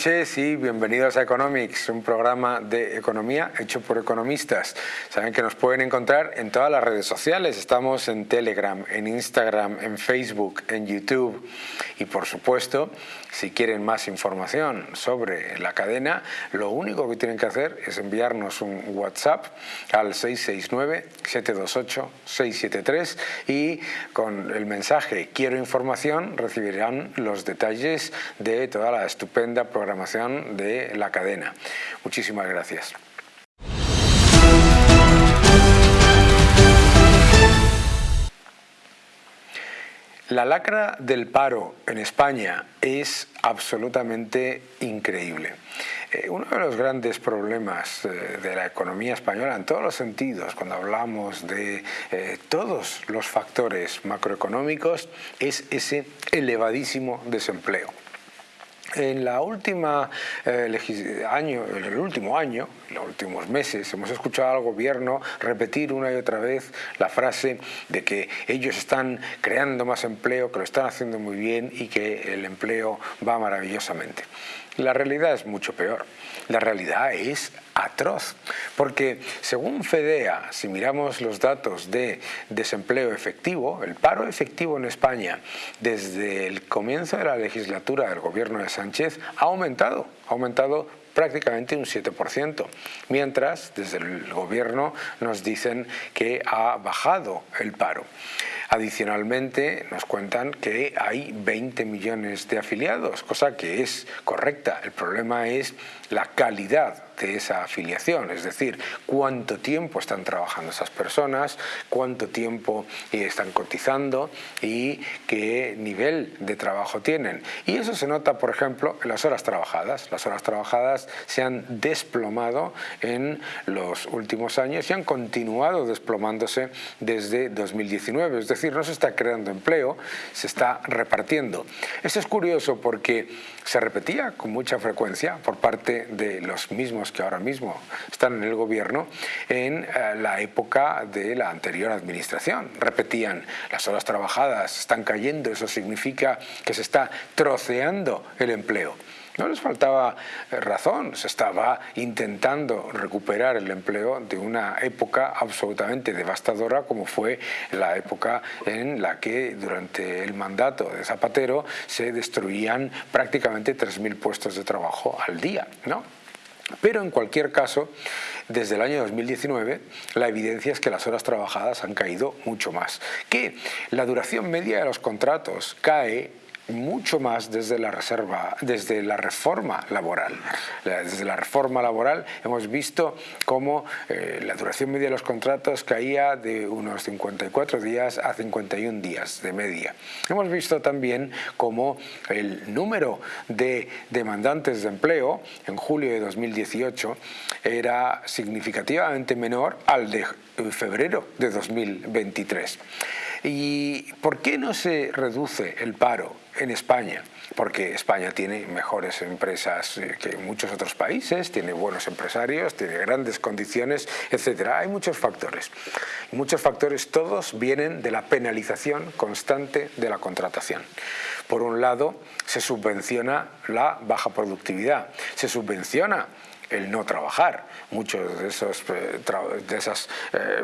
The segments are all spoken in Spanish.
noches y bienvenidos a Economics, un programa de economía hecho por economistas. Saben que nos pueden encontrar en todas las redes sociales. Estamos en Telegram, en Instagram, en Facebook, en YouTube y por supuesto, si quieren más información sobre la cadena, lo único que tienen que hacer es enviarnos un WhatsApp al 669-728-673 y con el mensaje quiero información recibirán los detalles de toda la estupenda programación de la cadena. Muchísimas gracias. La lacra del paro en España es absolutamente increíble. Eh, uno de los grandes problemas eh, de la economía española en todos los sentidos, cuando hablamos de eh, todos los factores macroeconómicos, es ese elevadísimo desempleo. En la última eh, año, en el último año, en los últimos meses, hemos escuchado al gobierno repetir una y otra vez la frase de que ellos están creando más empleo, que lo están haciendo muy bien y que el empleo va maravillosamente. La realidad es mucho peor. La realidad es atroz, porque según FEDEA, si miramos los datos de desempleo efectivo, el paro efectivo en España desde el comienzo de la legislatura del gobierno de Sánchez ha aumentado, ha aumentado prácticamente un 7%, mientras desde el gobierno nos dicen que ha bajado el paro. Adicionalmente nos cuentan que hay 20 millones de afiliados, cosa que es correcta. El problema es la calidad de esa afiliación, es decir, cuánto tiempo están trabajando esas personas, cuánto tiempo están cotizando y qué nivel de trabajo tienen. Y eso se nota, por ejemplo, en las horas trabajadas. Las horas trabajadas se han desplomado en los últimos años y han continuado desplomándose desde 2019, es decir, no se está creando empleo, se está repartiendo. Eso es curioso porque se repetía con mucha frecuencia por parte de los mismos que ahora mismo están en el gobierno en eh, la época de la anterior administración. Repetían, las horas trabajadas están cayendo, eso significa que se está troceando el empleo. No les faltaba eh, razón, se estaba intentando recuperar el empleo de una época absolutamente devastadora como fue la época en la que durante el mandato de Zapatero se destruían prácticamente 3.000 puestos de trabajo al día. ¿no? Pero en cualquier caso, desde el año 2019, la evidencia es que las horas trabajadas han caído mucho más. Que la duración media de los contratos cae mucho más desde la reserva, desde la reforma laboral. Desde la reforma laboral hemos visto cómo eh, la duración media de los contratos caía de unos 54 días a 51 días de media. Hemos visto también cómo el número de demandantes de empleo en julio de 2018 era significativamente menor al de febrero de 2023. ¿Y por qué no se reduce el paro en España? Porque España tiene mejores empresas eh, que muchos otros países, tiene buenos empresarios, tiene grandes condiciones, etc. Hay muchos factores. muchos factores todos vienen de la penalización constante de la contratación. Por un lado, se subvenciona la baja productividad, se subvenciona el no trabajar. Muchos de esos, eh, de esas eh,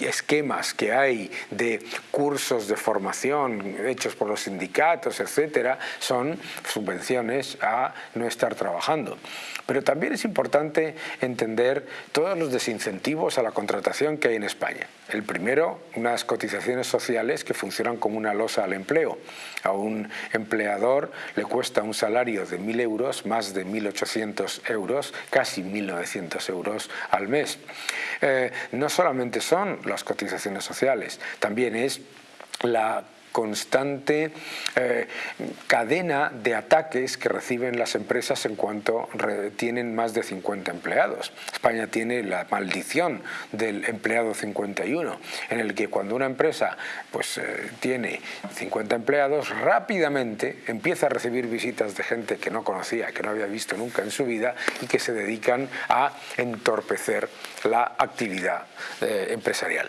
esquemas que hay de cursos de formación hechos por los sindicatos, etcétera, son subvenciones a no estar trabajando. Pero también es importante entender todos los desincentivos a la contratación que hay en España. El primero, unas cotizaciones sociales que funcionan como una losa al empleo. A un empleador le cuesta un salario de 1.000 euros, más de 1.800 euros, casi 1.900 euros al mes. Eh, no solamente son las cotizaciones sociales, también es la constante eh, cadena de ataques que reciben las empresas en cuanto tienen más de 50 empleados. España tiene la maldición del empleado 51, en el que cuando una empresa pues, eh, tiene 50 empleados, rápidamente empieza a recibir visitas de gente que no conocía, que no había visto nunca en su vida y que se dedican a entorpecer la actividad eh, empresarial.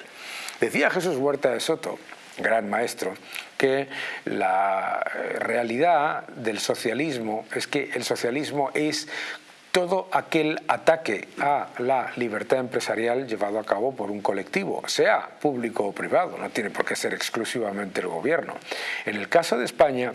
Decía Jesús Huerta de Soto gran maestro, que la realidad del socialismo es que el socialismo es todo aquel ataque a la libertad empresarial llevado a cabo por un colectivo, sea público o privado, no tiene por qué ser exclusivamente el gobierno. En el caso de España,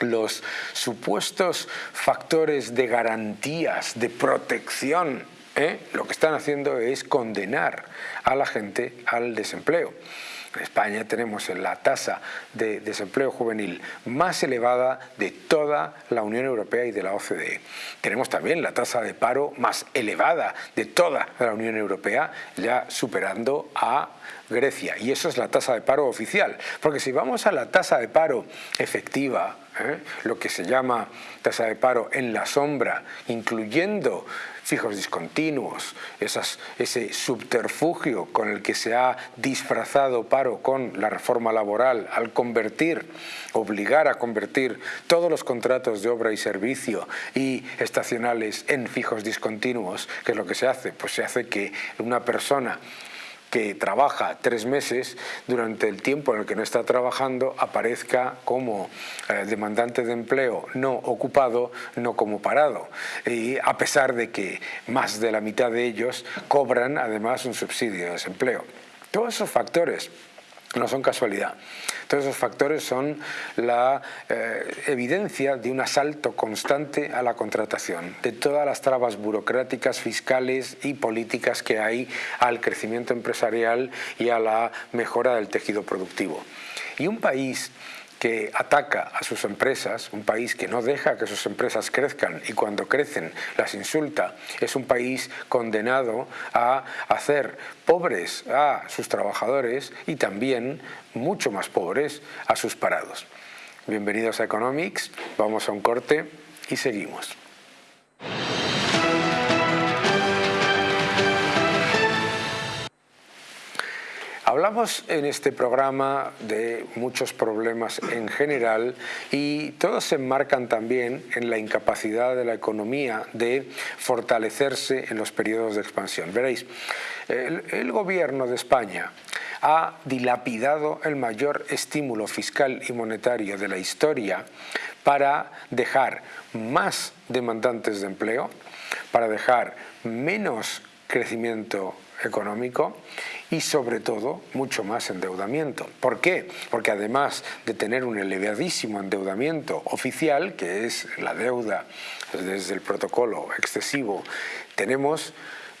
los supuestos factores de garantías, de protección, ¿eh? lo que están haciendo es condenar a la gente al desempleo. España tenemos la tasa de desempleo juvenil más elevada de toda la Unión Europea y de la OCDE. Tenemos también la tasa de paro más elevada de toda la Unión Europea, ya superando a Grecia. Y eso es la tasa de paro oficial. Porque si vamos a la tasa de paro efectiva, ¿eh? lo que se llama tasa de paro en la sombra, incluyendo fijos discontinuos, ese subterfugio con el que se ha disfrazado paro con la reforma laboral al convertir, obligar a convertir todos los contratos de obra y servicio y estacionales en fijos discontinuos, ¿qué es lo que se hace? Pues se hace que una persona que trabaja tres meses, durante el tiempo en el que no está trabajando aparezca como eh, demandante de empleo no ocupado, no como parado. Y a pesar de que más de la mitad de ellos cobran además un subsidio de desempleo. Todos esos factores no son casualidad. Todos esos factores son la eh, evidencia de un asalto constante a la contratación, de todas las trabas burocráticas, fiscales y políticas que hay al crecimiento empresarial y a la mejora del tejido productivo. Y un país que ataca a sus empresas, un país que no deja que sus empresas crezcan y cuando crecen las insulta, es un país condenado a hacer pobres a sus trabajadores y también mucho más pobres a sus parados. Bienvenidos a Economics, vamos a un corte y seguimos. Hablamos en este programa de muchos problemas en general y todos se enmarcan también en la incapacidad de la economía de fortalecerse en los periodos de expansión. Veréis, el, el gobierno de España ha dilapidado el mayor estímulo fiscal y monetario de la historia para dejar más demandantes de empleo, para dejar menos crecimiento económico y sobre todo mucho más endeudamiento. ¿Por qué? Porque además de tener un elevadísimo endeudamiento oficial, que es la deuda desde el protocolo excesivo, tenemos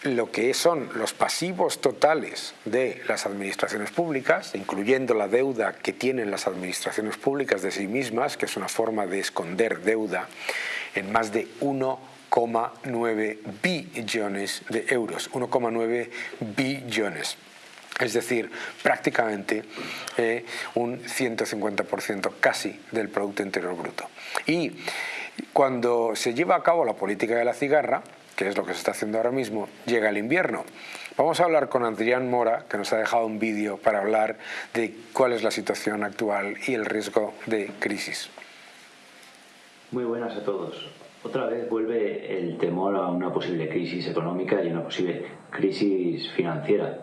lo que son los pasivos totales de las administraciones públicas, incluyendo la deuda que tienen las administraciones públicas de sí mismas, que es una forma de esconder deuda, en más de 1 1,9 billones de euros, 1,9 billones. Es decir, prácticamente eh, un 150% casi del Producto Interior Bruto. Y cuando se lleva a cabo la política de la cigarra, que es lo que se está haciendo ahora mismo, llega el invierno. Vamos a hablar con Adrián Mora, que nos ha dejado un vídeo para hablar de cuál es la situación actual y el riesgo de crisis. Muy buenas a todos. Otra vez vuelve el temor a una posible crisis económica y una posible crisis financiera.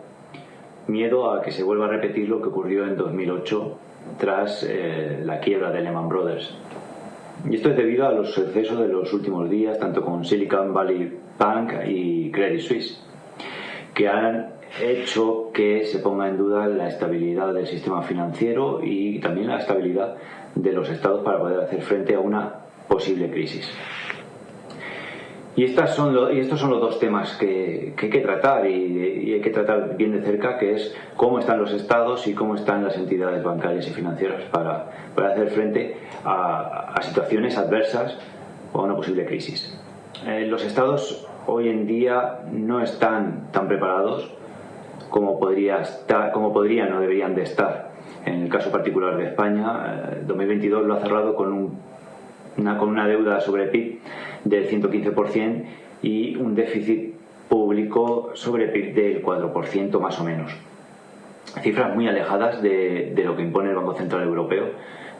Miedo a que se vuelva a repetir lo que ocurrió en 2008 tras eh, la quiebra de Lehman Brothers. Y esto es debido a los excesos de los últimos días, tanto con Silicon Valley Bank y Credit Suisse, que han hecho que se ponga en duda la estabilidad del sistema financiero y también la estabilidad de los estados para poder hacer frente a una posible crisis. Y, estos son los dos temas que, hay que tratar y, hay que tratar bien de cerca, que es cómo están los estados y cómo están las entidades bancarias y financieras para, hacer frente a, situaciones adversas o a una posible crisis. Eh, los estados hoy en día no están tan preparados como, podría como podrían o deberían de estar. En el caso particular de España, 2022 eh, lo ha cerrado con un una, con una deuda sobre PIB del 115% y un déficit público sobre PIB del 4% más o menos. Cifras muy alejadas de, lo que impone el Banco Central Europeo.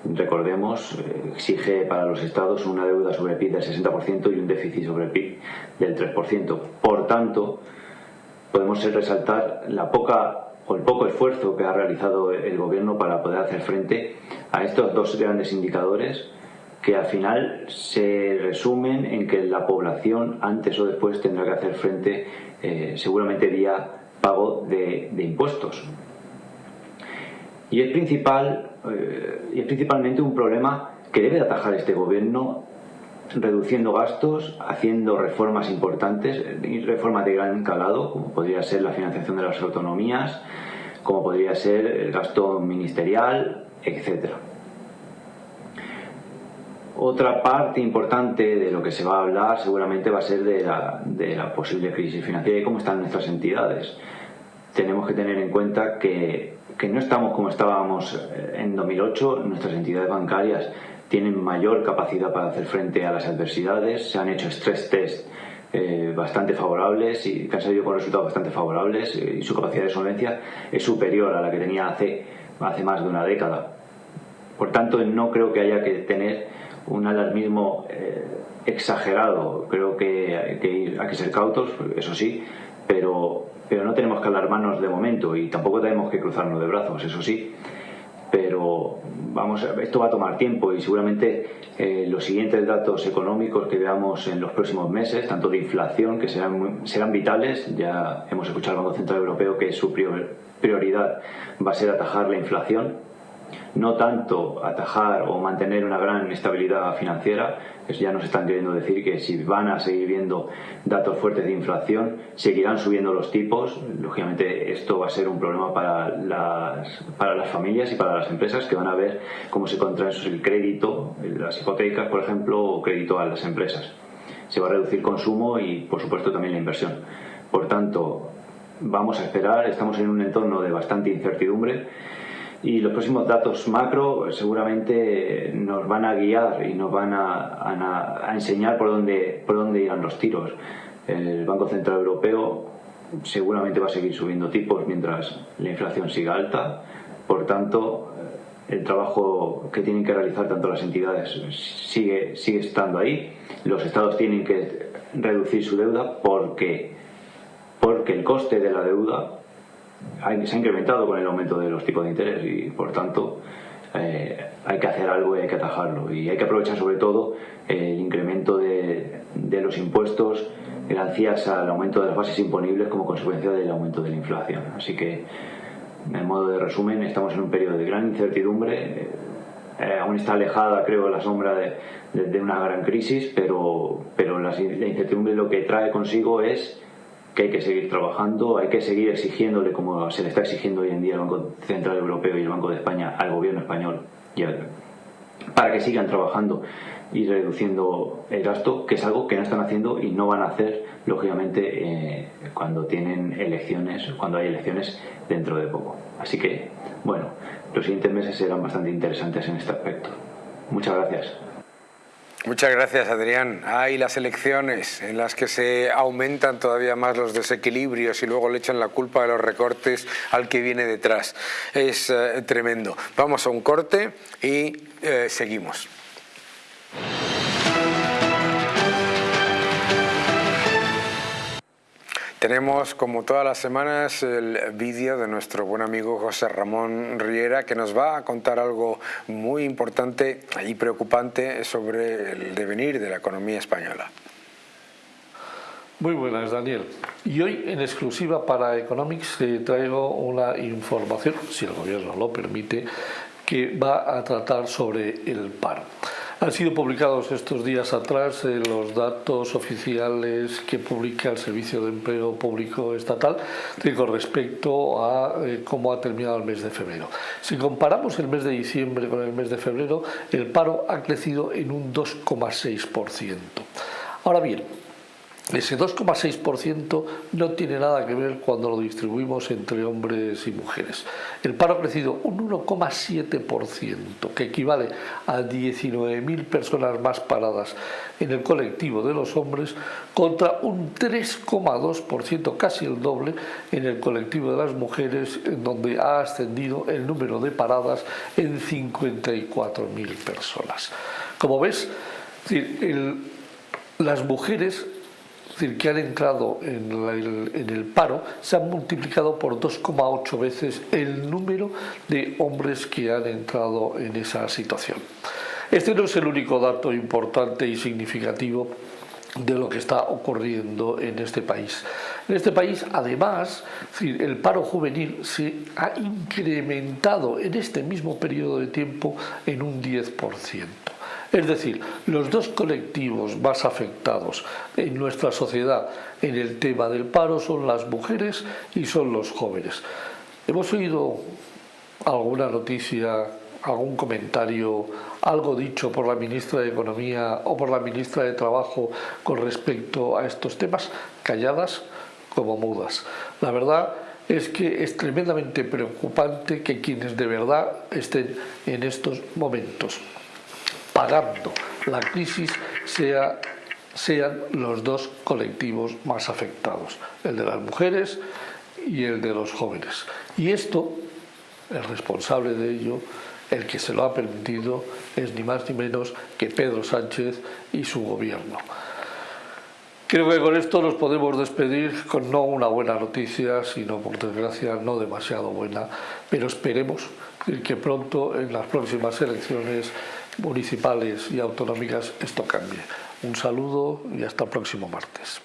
Recordemos, exige para los estados una deuda sobre PIB del 60% y un déficit sobre PIB del 3%. Por tanto, podemos resaltar la poca o el poco esfuerzo que ha realizado el gobierno para poder hacer frente a estos dos grandes indicadores que al final se resumen en que la población antes o después tendrá que hacer frente eh, seguramente vía pago de, impuestos. Y es, principal, eh, y es principalmente un problema que debe atajar este gobierno reduciendo gastos, haciendo reformas importantes reformas de gran calado, como podría ser la financiación de las autonomías, como podría ser el gasto ministerial, etcétera. Otra parte importante de lo que se va a hablar seguramente va a ser de la, de la posible crisis financiera y cómo están nuestras entidades. Tenemos que tener en cuenta que, que no estamos como estábamos en 2008, nuestras entidades bancarias tienen mayor capacidad para hacer frente a las adversidades, se han hecho stress test eh, bastante favorables y que han salido con resultados bastante favorables eh, y su capacidad de solvencia es superior a la que tenía hace, hace más de una década. Por tanto, no creo que haya que tener un alarmismo eh, exagerado. Creo que hay, que hay que ser cautos, eso sí, pero, pero no tenemos que alarmarnos de momento y tampoco tenemos que cruzarnos de brazos, eso sí pero vamos, esto va a tomar tiempo y seguramente eh, los siguientes datos económicos que veamos en los próximos meses, tanto de inflación, que serán, serán vitales, ya hemos escuchado al Banco Central Europeo que su prioridad va a ser atajar la inflación, no tanto atajar o mantener una gran estabilidad financiera, ya nos están queriendo decir que si van a seguir viendo datos fuertes de inflación, seguirán subiendo los tipos. Lógicamente esto va a ser un problema para las, para las familias y para las empresas que van a ver cómo se contrae el crédito, las hipotecas, por ejemplo, o crédito a las empresas. Se va a reducir consumo y, por supuesto, también la inversión. Por tanto, vamos a esperar, estamos en un entorno de bastante incertidumbre y los próximos datos macro seguramente nos van a guiar y nos van a, enseñar por dónde, por dónde irán los tiros. El Banco Central Europeo seguramente va a seguir subiendo tipos mientras la inflación siga alta. Por tanto, el trabajo que tienen que realizar tanto las entidades sigue, sigue estando ahí. Los estados tienen que reducir su deuda porque, porque el coste de la deuda se ha incrementado con el aumento de los tipos de interés y por tanto eh, hay que hacer algo y hay que atajarlo y hay que aprovechar sobre todo el incremento de, los impuestos gracias al aumento de las bases imponibles como consecuencia del aumento de la inflación. Así que, en modo de resumen, estamos en un periodo de gran incertidumbre. Eh, aún está alejada, creo, la sombra de, una gran crisis, pero, pero la incertidumbre lo que trae consigo es que hay que seguir trabajando, hay que seguir exigiéndole, como se le está exigiendo hoy en día el Banco Central Europeo y el Banco de España al gobierno español, para que sigan trabajando y reduciendo el gasto, que es algo que no están haciendo y no van a hacer, lógicamente, eh, cuando tienen elecciones, cuando hay elecciones dentro de poco. Así que, bueno, los siguientes meses serán bastante interesantes en este aspecto. Muchas gracias. Muchas gracias, Adrián. Hay las elecciones en las que se aumentan todavía más los desequilibrios y luego le echan la culpa de los recortes al que viene detrás. Es eh, tremendo. Vamos a un corte y eh, seguimos. Tenemos, como todas las semanas, el vídeo de nuestro buen amigo José Ramón Riera que nos va a contar algo muy importante y preocupante sobre el devenir de la economía española. Muy buenas, Daniel. Y hoy, en exclusiva para Economics, traigo una información, si el gobierno lo permite, que va a tratar sobre el paro. Han sido publicados estos días atrás eh, los datos oficiales que publica el Servicio de Empleo Público Estatal con respecto a eh, cómo ha terminado el mes de febrero. Si comparamos el mes de diciembre con el mes de febrero, el paro ha crecido en un 2,6%. Ahora bien, ese 2,6% no tiene nada que ver cuando lo distribuimos entre hombres y mujeres. El paro ha crecido un 1,7%, que equivale a 19.000 personas más paradas en el colectivo de los hombres, contra un 3,2%, casi el doble, en el colectivo de las mujeres, en donde ha ascendido el número de paradas en 54.000 personas. Como ves, las mujeres es decir, que han entrado en el, en el paro, se han multiplicado por 2,8 veces el número de hombres que han entrado en esa situación. Este no es el único dato importante y significativo de lo que está ocurriendo en este país. En este país, además, el paro juvenil se ha incrementado en este mismo periodo de tiempo en un 10%. Es decir, los dos colectivos más afectados en nuestra sociedad en el tema del paro son las mujeres y son los jóvenes. Hemos oído alguna noticia, algún comentario algo dicho por la ministra de Economía o por la ministra de Trabajo con respecto a estos temas, calladas como mudas. La verdad es que es tremendamente preocupante que quienes de verdad estén en estos momentos pagando la crisis sea, sean los dos colectivos más afectados, el de las mujeres y el de los jóvenes. Y esto, el responsable de ello, el que se lo ha permitido es ni más ni menos que Pedro Sánchez y su gobierno. Creo que con esto nos podemos despedir con no una buena noticia, sino por desgracia no demasiado buena, pero esperemos que pronto en las próximas elecciones municipales y autonómicas esto cambie. Un saludo y hasta el próximo martes.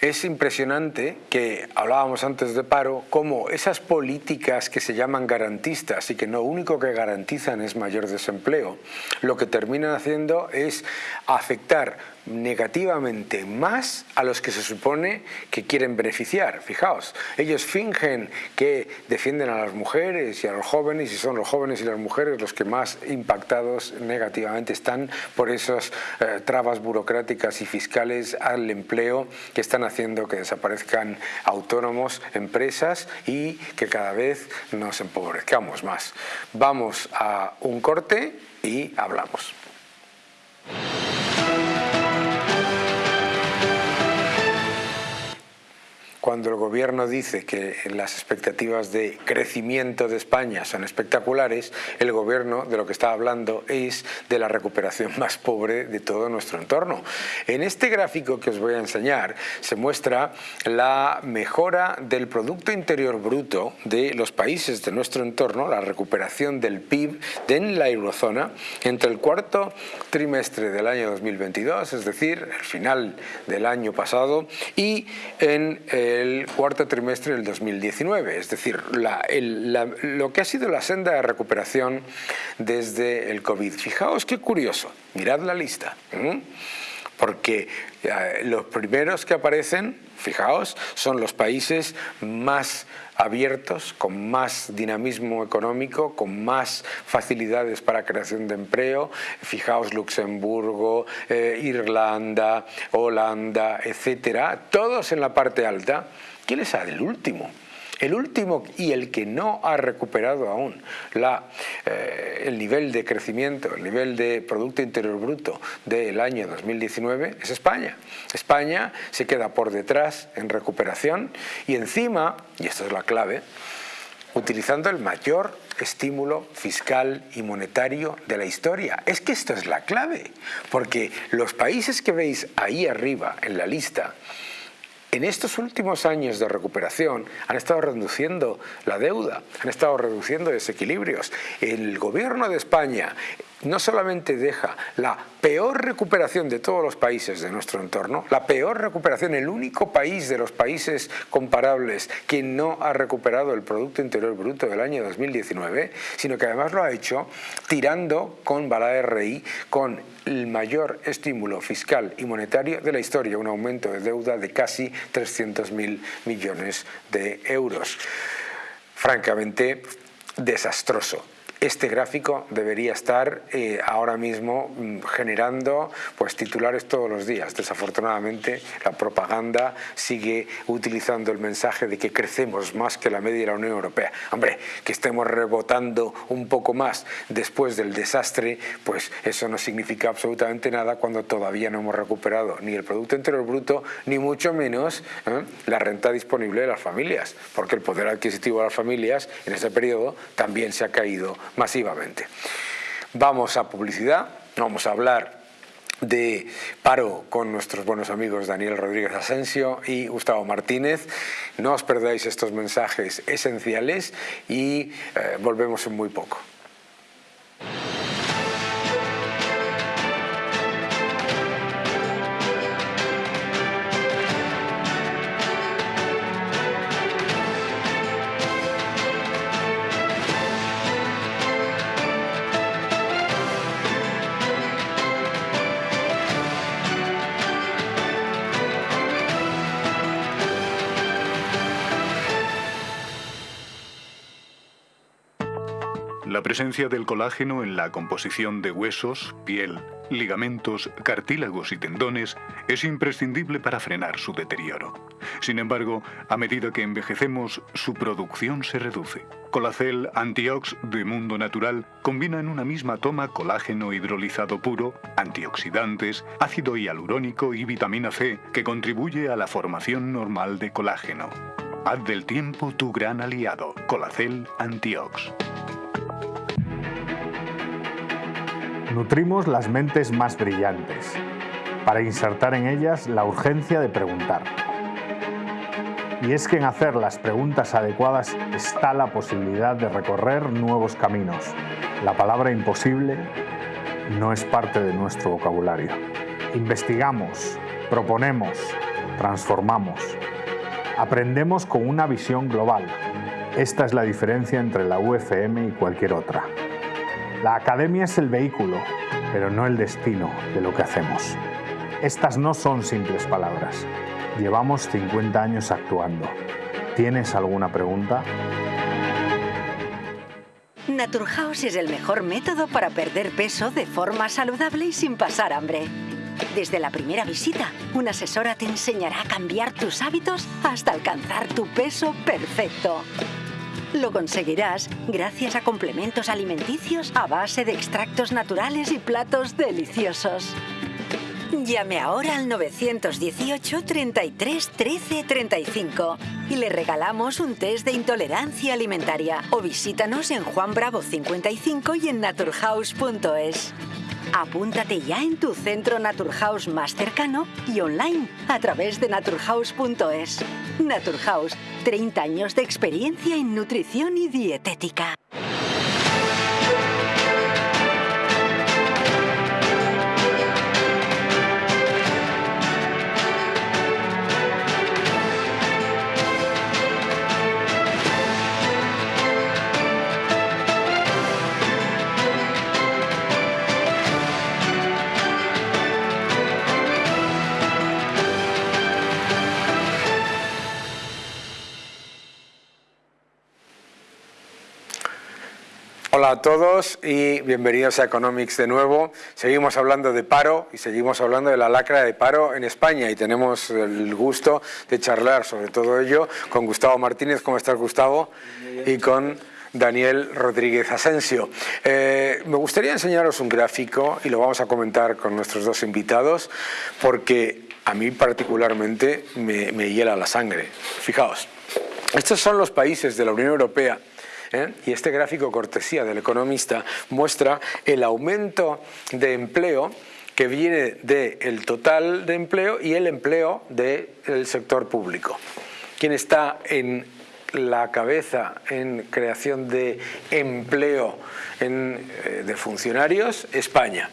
Es impresionante que hablábamos antes de paro, cómo esas políticas que se llaman garantistas y que lo único que garantizan es mayor desempleo, lo que terminan haciendo es afectar negativamente más a los que se supone que quieren beneficiar. Fijaos, ellos fingen que defienden a las mujeres y a los jóvenes y son los jóvenes y las mujeres los que más impactados negativamente están por esas eh, trabas burocráticas y fiscales al empleo que están haciendo que desaparezcan autónomos, empresas y que cada vez nos empobrezcamos más. Vamos a un corte y hablamos. Cuando el gobierno dice que las expectativas de crecimiento de España son espectaculares, el gobierno de lo que está hablando es de la recuperación más pobre de todo nuestro entorno. En este gráfico que os voy a enseñar se muestra la mejora del Producto Interior Bruto de los países de nuestro entorno, la recuperación del PIB en la eurozona entre el cuarto trimestre del año 2022, es decir, el final del año pasado, y en el cuarto trimestre del 2019, es decir, lo que ha sido la senda de recuperación desde el COVID. Fijaos qué curioso, mirad la lista, porque eh, los primeros que aparecen, fijaos, son los países más abiertos, con más dinamismo económico, con más facilidades para creación de empleo. Fijaos Luxemburgo, eh, Irlanda, Holanda, etcétera, todos en la parte alta. ¿Quién es el último? El último y el que no ha recuperado aún eh, el nivel de crecimiento, el nivel de Producto Interior Bruto del año 2019 es España. España se queda por detrás en recuperación y encima, y esto es la clave, utilizando el mayor estímulo fiscal y monetario de la historia. Es que esto es la clave, porque los países que veis ahí arriba en la lista en estos últimos años de recuperación han estado reduciendo la deuda, han estado reduciendo desequilibrios. El gobierno de España no solamente deja la peor recuperación de todos los países de nuestro entorno, la peor recuperación, el único país de los países comparables que no ha recuperado el Producto Interior Bruto del año 2019, sino que además lo ha hecho tirando con bala de rey, con el mayor estímulo fiscal y monetario de la historia, un aumento de deuda de casi 300.000 millones de euros. Francamente, desastroso este gráfico debería estar eh, ahora mismo mm, generando pues, titulares todos los días. Desafortunadamente la propaganda sigue utilizando el mensaje de que crecemos más que la media de la Unión Europea. Hombre, que estemos rebotando un poco más después del desastre, pues eso no significa absolutamente nada cuando todavía no hemos recuperado ni el Producto Interior Bruto, ni mucho menos ¿eh? la renta disponible de las familias, porque el poder adquisitivo de las familias en ese periodo también se ha caído masivamente. Vamos a publicidad, vamos a hablar de paro con nuestros buenos amigos Daniel Rodríguez Asensio y Gustavo Martínez. No os perdáis estos mensajes esenciales y eh, volvemos en muy poco. La presencia del colágeno en la composición de huesos, piel, ligamentos, cartílagos y tendones es imprescindible para frenar su deterioro. Sin embargo, a medida que envejecemos, su producción se reduce. Colacel Antiox de Mundo Natural combina en una misma toma colágeno hidrolizado puro, antioxidantes, ácido hialurónico y vitamina C que contribuye a la formación normal de colágeno. Haz del tiempo tu gran aliado. Colacel Antiox. Nutrimos las mentes más brillantes, para insertar en ellas la urgencia de preguntar. Y es que en hacer las preguntas adecuadas está la posibilidad de recorrer nuevos caminos. La palabra imposible no es parte de nuestro vocabulario. Investigamos, proponemos, transformamos. Aprendemos con una visión global. Esta es la diferencia entre la UFM y cualquier otra. La academia es el vehículo, pero no el destino de lo que hacemos. Estas no son simples palabras. Llevamos 50 años actuando. ¿Tienes alguna pregunta? Naturhaus es el mejor método para perder peso de forma saludable y sin pasar hambre. Desde la primera visita, una asesora te enseñará a cambiar tus hábitos hasta alcanzar tu peso perfecto. Lo conseguirás gracias a complementos alimenticios a base de extractos naturales y platos deliciosos. Llame ahora al 918 33 13 35 y le regalamos un test de intolerancia alimentaria o visítanos en Juan Bravo 55 y en naturhaus.es. Apúntate ya en tu centro Naturhaus más cercano y online a través de naturhaus.es. Naturhaus, 30 años de experiencia en nutrición y dietética. A todos y bienvenidos a Economics de nuevo. Seguimos hablando de paro y seguimos hablando de la lacra de paro en España y tenemos el gusto de charlar sobre todo ello con Gustavo Martínez. ¿Cómo estás Gustavo? Y con Daniel Rodríguez Asensio. Eh, me gustaría enseñaros un gráfico y lo vamos a comentar con nuestros dos invitados porque a mí particularmente me, me hiela la sangre. Fijaos, estos son los países de la Unión Europea ¿eh? Y este gráfico cortesía del economista muestra el aumento de empleo que viene del total de empleo y el empleo del sector público. ¿Quién está en la cabeza en creación de empleo eh, de funcionarios? España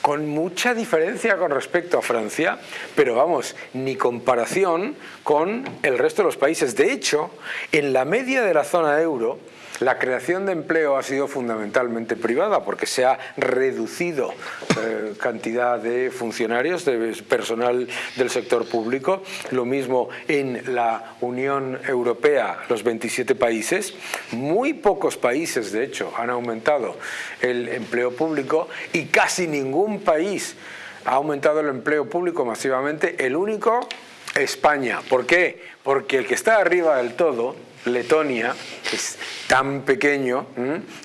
con mucha diferencia con respecto a Francia, pero vamos, ni comparación con el resto de los países. De hecho, en la media de la zona euro, la creación de empleo ha sido fundamentalmente privada porque se ha reducido eh, cantidad de funcionarios, de personal del sector público. Lo mismo en la Unión Europea, los 27 países. Muy pocos países, de hecho, han aumentado el empleo público y casi ningún país ha aumentado el empleo público masivamente. El único, España. ¿Por qué? Porque el que está arriba del todo Letonia es tan pequeño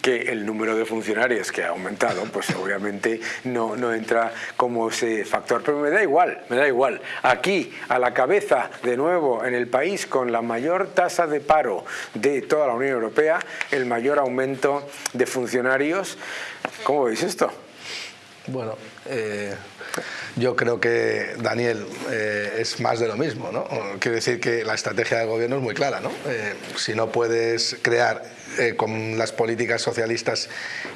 que el número de funcionarios que ha aumentado, pues obviamente no, no entra como ese factor. Pero me da igual, me da igual. Aquí, a la cabeza, de nuevo, en el país con la mayor tasa de paro de toda la Unión Europea, el mayor aumento de funcionarios. ¿Cómo veis esto? Bueno, eh, yo creo que, Daniel, eh, es más de lo mismo. ¿no? Quiero decir que la estrategia del gobierno es muy clara. ¿no? Eh, si no puedes crear con las políticas socialistas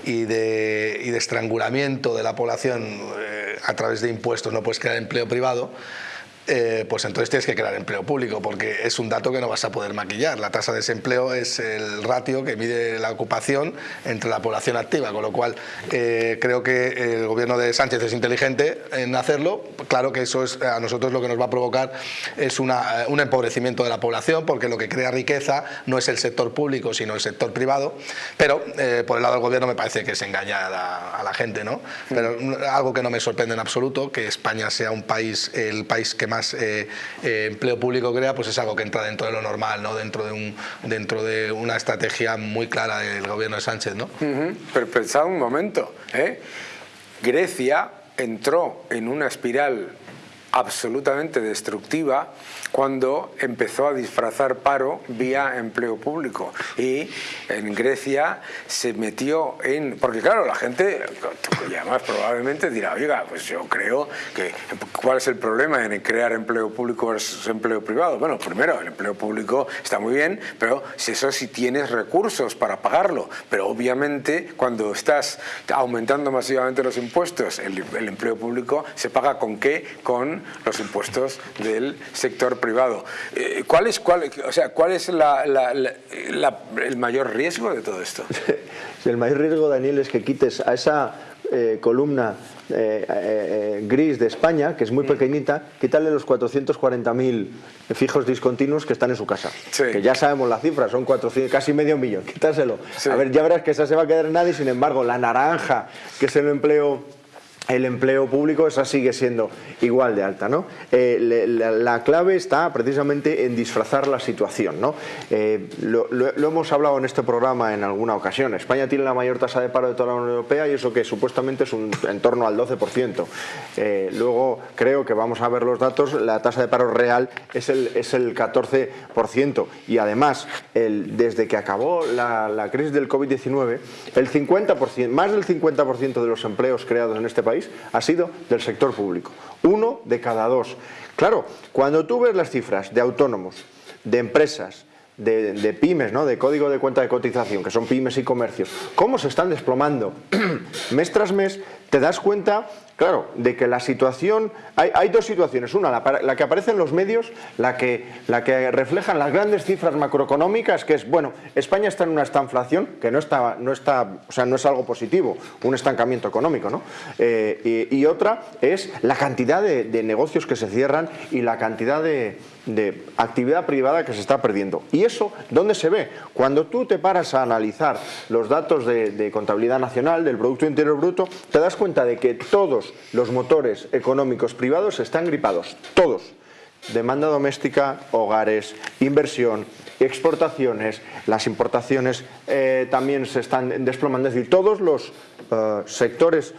y de estrangulamiento de la población a través de impuestos, no puedes crear empleo privado, eh, pues entonces tienes que crear empleo público, porque es un dato que no vas a poder maquillar. La tasa de desempleo es el ratio que mide la ocupación entre la población activa, con lo cual eh, creo que el gobierno de Sánchez es inteligente en hacerlo. Claro que eso es a nosotros lo que nos va a provocar es una, un empobrecimiento de la población, porque lo que crea riqueza no es el sector público, sino el sector privado, pero eh, por el lado del gobierno me parece que es engañar a, la gente, ¿no? Pero algo que no me sorprende en absoluto, que España sea un país, el país que más eh, eh, empleo público crea, pues es algo que entra dentro de lo normal, ¿no? dentro, de un, dentro de una estrategia muy clara del gobierno de Sánchez. ¿no? Pero pensad un momento, ¿eh? Grecia entró en una espiral absolutamente destructiva cuando empezó a disfrazar paro vía empleo público y en Grecia se metió en... porque claro, la gente y además probablemente dirá, oiga, pues yo creo que ¿cuál es el problema en crear empleo público versus empleo privado? Bueno, primero, el empleo público está muy bien, pero si eso sí tienes recursos para pagarlo, pero obviamente cuando estás aumentando masivamente los impuestos, el, el empleo público se paga con qué? Con los impuestos del sector privado. Eh, ¿Cuál es, cuál, o sea, cuál es el mayor riesgo de todo esto? el mayor riesgo, Daniel, es que quites a esa eh, columna eh, gris de España, que es muy mm. pequeñita, quítale los 440.000 fijos discontinuos que están en su casa. Que ya sabemos la cifra, son 400, casi medio millón, quítaselo. A ver, ya verás que esa se va a quedar en nadie, sin embargo, la naranja, que es el empleo el empleo público, esa sigue siendo igual de alta. ¿no? Eh, la, clave está precisamente en disfrazar la situación. ¿no? Eh, lo, hemos hablado en este programa en alguna ocasión. España tiene la mayor tasa de paro de toda la Unión Europea y eso que supuestamente es un, en torno al 12%. Eh, luego creo que vamos a ver los datos, la tasa de paro real es el, es el 14% y además el, desde que acabó la, la crisis del COVID-19, el 50%, más del 50% de los empleos creados en este país ha sido del sector público. Uno de cada dos. Claro, cuando tú ves las cifras de autónomos, de empresas, de, pymes, ¿no? de código de cuenta de cotización, que son pymes y comercios, cómo se están desplomando mes tras mes, te das cuenta Claro, de que la situación, hay, dos situaciones, una, la, que aparece en los medios, la que, la que reflejan las grandes cifras macroeconómicas, que es, bueno, España está en una estanflación, que no está, no está, o sea, no es algo positivo, un estancamiento económico, ¿no? Eh, y, otra es la cantidad de, negocios que se cierran y la cantidad de, actividad privada que se está perdiendo. ¿Y eso dónde se ve? Cuando tú te paras a analizar los datos de, de contabilidad nacional, del Producto Interior Bruto, te das cuenta de que todos los motores económicos privados están gripados, todos. Demanda doméstica, hogares, inversión, exportaciones, las importaciones eh, también se están desplomando, es decir, todos los eh, sectores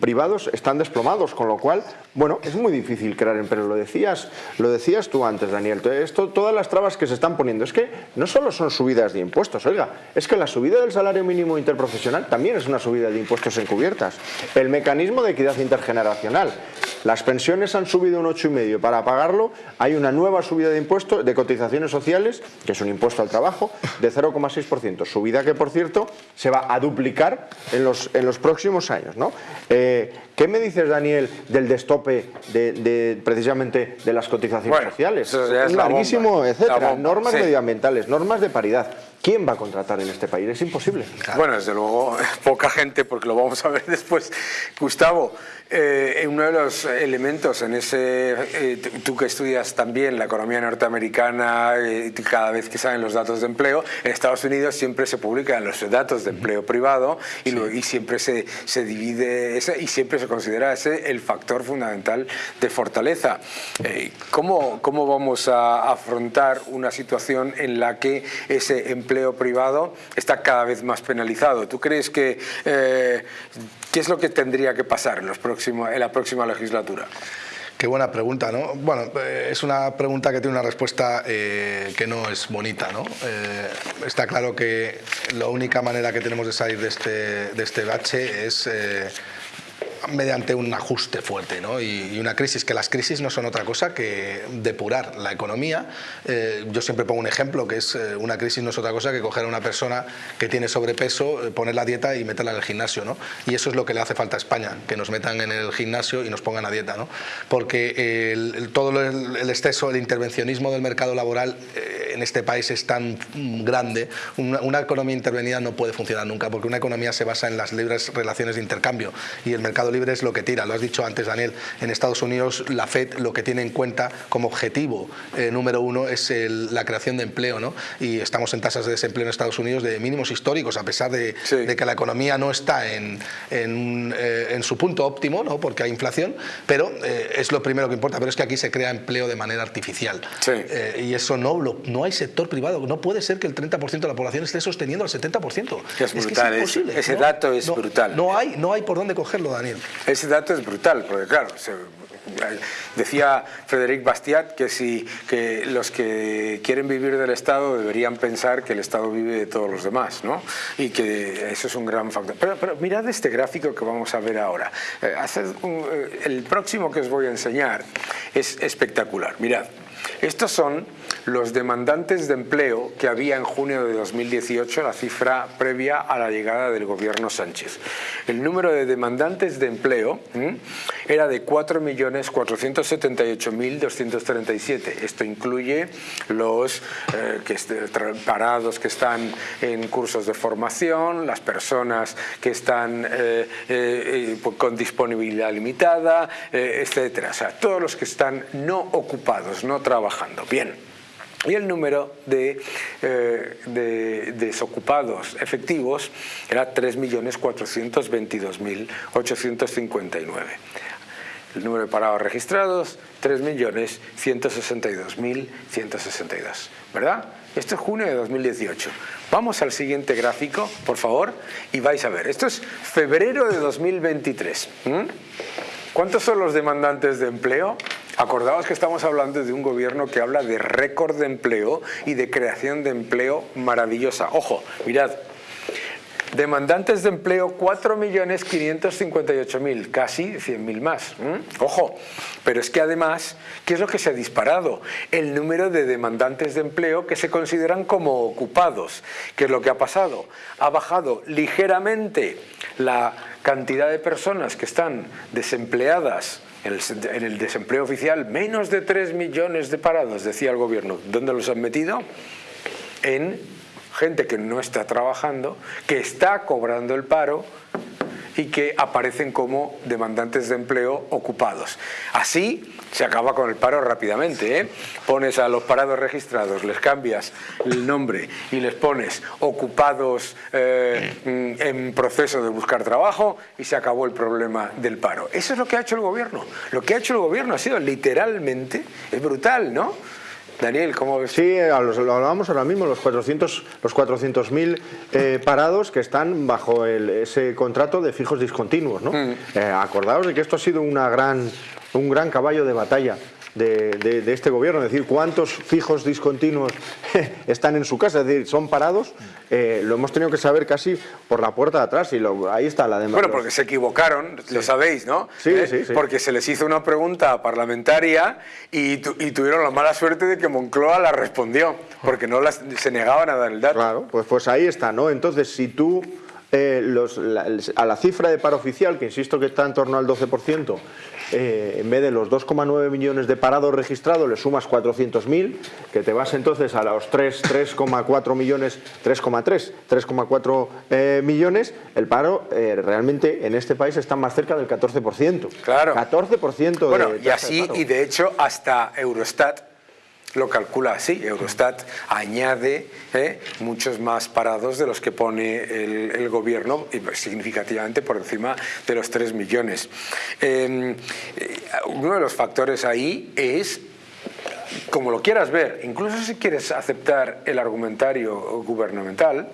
privados están desplomados, con lo cual bueno, es muy difícil crear empleo, lo decías, lo decías tú antes, Daniel. Esto, todas las trabas que se están poniendo, es que no solo son subidas de impuestos, oiga, es que la subida del salario mínimo interprofesional también es una subida de impuestos encubiertas. El mecanismo de equidad intergeneracional, las pensiones han subido un 8,5, para pagarlo hay una nueva subida de impuestos, de cotizaciones sociales, que es un impuesto al trabajo, de 0,6%, subida que por cierto se va a duplicar en los, en los próximos años. ¿no? Eh, ¿Qué me dices, Daniel, del destope de, precisamente de las cotizaciones sociales? es larguísimo, etcétera. Normas medioambientales, normas de paridad. ¿Quién va a contratar en este país? Es imposible. Bueno, desde luego, poca gente, porque lo vamos a ver después. Gustavo, eh, uno de los elementos en ese, eh, tú que estudias también la economía norteamericana, eh, cada vez que salen los datos de empleo, en Estados Unidos siempre se publican los datos de empleo privado y, y siempre se, se, divide ese y siempre se considera ese el factor fundamental de fortaleza. ¿cómo, ¿Cómo vamos a afrontar una situación en la que ese empleo privado está cada vez más penalizado? ¿Tú crees que qué es lo que tendría que pasar en los próximos en la próxima legislatura? Qué buena pregunta, ¿no? Bueno, eh, es una pregunta que tiene una respuesta eh, que no es bonita, ¿no? Eh, está claro que la única manera que tenemos de salir de este, de este bache es mediante un ajuste fuerte ¿no? y, una crisis, que las crisis no son otra cosa que depurar la economía. Eh, yo siempre pongo un ejemplo, que es eh, una crisis no es otra cosa que coger a una persona que tiene sobrepeso, poner la dieta y meterla en el gimnasio. ¿no? Y eso es lo que le hace falta a España, que nos metan en el gimnasio y nos pongan a dieta. ¿no? Porque todo el, exceso, el intervencionismo del mercado laboral en este país es tan grande, una, economía intervenida no puede funcionar nunca, porque una economía se basa en las libres relaciones de intercambio y el mercado libre es lo que tira. Lo has dicho antes, Daniel, en Estados Unidos la FED lo que tiene en cuenta como objetivo eh, número uno es la creación de empleo, ¿no? Y estamos en tasas de desempleo en Estados Unidos de mínimos históricos, a pesar de, que la economía no está en, en, eh, su punto óptimo, ¿no? Porque hay inflación, pero eh, es lo primero que importa. Pero es que aquí se crea empleo de manera artificial. y eso no, lo, no hay sector privado. No puede ser que el 30% de la población esté sosteniendo al 70%. Es, brutal, ese dato es brutal. No hay, no hay por dónde cogerlo, Daniel. Ese dato es brutal, porque claro, decía Frederic Bastiat que, si, que los que quieren vivir del Estado deberían pensar que el Estado vive de todos los demás, ¿no? Y que eso es un gran factor. Pero, mirad este gráfico que vamos a ver ahora. Eh, eh, el próximo que os voy a enseñar es espectacular. Mirad, estos son los demandantes de empleo que había en junio de 2018, la cifra previa a la llegada del gobierno Sánchez. El número de demandantes de empleo era de 4.478.237. Esto incluye los eh, que parados que están en cursos de formación, las personas que están eh, eh, con disponibilidad limitada, etcétera. O sea, todos los que están no ocupados, no trabajando. Bien y el número de, eh, de desocupados efectivos era 3.422.859. El número de parados registrados, 3.162.162. ¿Verdad? Esto es junio de 2018. Vamos al siguiente gráfico, por favor, y vais a ver. Esto es febrero de 2023. ¿Cuántos son los demandantes de empleo? Acordaos que estamos hablando de un gobierno que habla de récord de empleo y de creación de empleo maravillosa. Ojo, mirad, demandantes de empleo 4.558.000, casi 100.000 más. Ojo, pero es que además, ¿qué es lo que se ha disparado? El número de demandantes de empleo que se consideran como ocupados. ¿Qué es lo que ha pasado? Ha bajado ligeramente la cantidad de personas que están desempleadas en el, desempleo oficial, menos de 3 millones de parados, decía el gobierno. ¿Dónde los han metido? En gente que no está trabajando, que está cobrando el paro y que aparecen como demandantes de empleo ocupados. Así se acaba con el paro rápidamente. ¿eh? Pones a los parados registrados, les cambias el nombre y les pones ocupados eh, mm, en proceso de buscar trabajo y se acabó el problema del paro. Eso es lo que ha hecho el gobierno. Lo que ha hecho el gobierno ha sido literalmente, es brutal, ¿no? Daniel, ¿cómo ves? Sí, lo hablábamos ahora mismo, los 400.000 los 400 eh, parados que están bajo ese contrato de fijos discontinuos. ¿no? Mm. Eh, acordaos de que esto ha sido una gran, un gran caballo de batalla de, este gobierno, es decir, cuántos fijos discontinuos están en su casa, es decir, son parados, eh, lo hemos tenido que saber casi por la puerta de atrás y ahí está la demanda. Bueno, porque se equivocaron, lo sabéis, ¿no? ¿Eh? Sí, sí, Porque se les hizo una pregunta parlamentaria y, tuvieron la mala suerte de que Moncloa la respondió, porque no las, se negaban a dar el dato. Claro, pues, pues ahí está, ¿no? Entonces, si tú eh, los, a la cifra de paro oficial, que insisto que está en torno al 12%, eh, en vez de los 2,9 millones de parados registrados, le sumas 400.000, que te vas entonces a los 3,4 millones, 3,3, 3,4 eh, millones, el paro realmente en este país está más cerca del 14%. Claro. 14% bueno, y así, y de hecho hasta Eurostat lo calcula así. Eurostat añade eh, muchos más parados de los que pone el, gobierno, significativamente por encima de los 3 millones. Em, eh, uno de los factores ahí es como lo quieras ver, incluso si quieres aceptar el argumentario gubernamental,